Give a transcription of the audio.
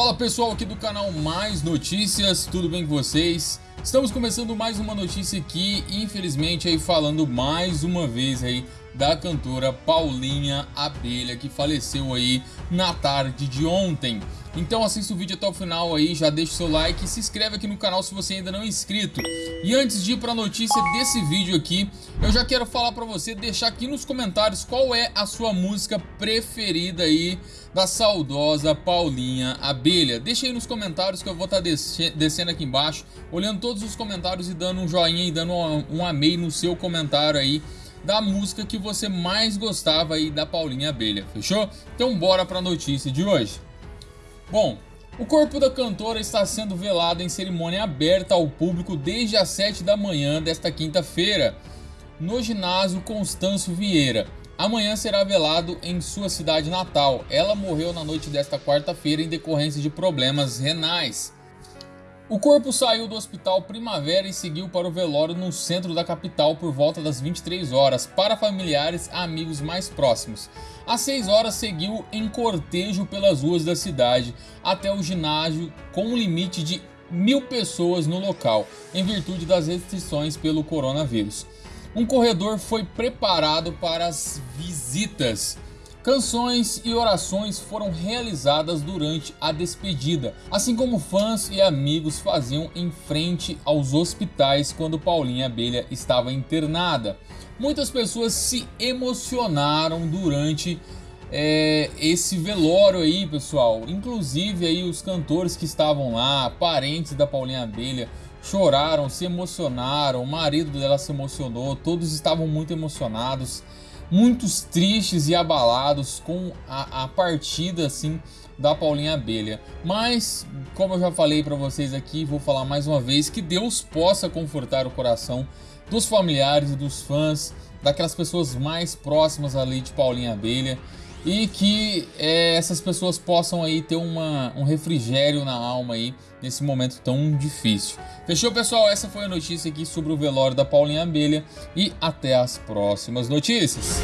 Fala pessoal aqui do canal Mais Notícias, tudo bem com vocês? Estamos começando mais uma notícia aqui, infelizmente aí falando mais uma vez aí da cantora Paulinha Abelha que faleceu aí na tarde de ontem. Então assista o vídeo até o final aí, já deixa o seu like e se inscreve aqui no canal se você ainda não é inscrito. E antes de ir para a notícia desse vídeo aqui, eu já quero falar para você, deixar aqui nos comentários qual é a sua música preferida aí da saudosa Paulinha Abelha. Deixa aí nos comentários que eu vou estar tá descendo aqui embaixo, olhando todos os comentários e dando um joinha e dando um amei no seu comentário aí da música que você mais gostava aí da Paulinha Abelha, fechou? Então bora para a notícia de hoje. Bom, o corpo da cantora está sendo velado em cerimônia aberta ao público desde as 7 da manhã desta quinta-feira, no ginásio Constâncio Vieira. Amanhã será velado em sua cidade natal. Ela morreu na noite desta quarta-feira em decorrência de problemas renais. O corpo saiu do hospital Primavera e seguiu para o velório no centro da capital por volta das 23 horas, para familiares e amigos mais próximos. Às 6 horas seguiu em cortejo pelas ruas da cidade até o ginásio com um limite de mil pessoas no local, em virtude das restrições pelo coronavírus. Um corredor foi preparado para as visitas Canções e orações foram realizadas durante a despedida, assim como fãs e amigos faziam em frente aos hospitais quando Paulinha Abelha estava internada. Muitas pessoas se emocionaram durante é, esse velório aí, pessoal. Inclusive aí os cantores que estavam lá, parentes da Paulinha Abelha, choraram, se emocionaram, o marido dela se emocionou, todos estavam muito emocionados muitos tristes e abalados com a, a partida assim da Paulinha Abelha. Mas, como eu já falei para vocês aqui, vou falar mais uma vez, que Deus possa confortar o coração dos familiares e dos fãs, daquelas pessoas mais próximas ali de Paulinha Abelha e que é, essas pessoas possam aí ter uma, um refrigério na alma aí nesse momento tão difícil. Fechou pessoal? Essa foi a notícia aqui sobre o velório da Paulinha Abelha e até as próximas notícias.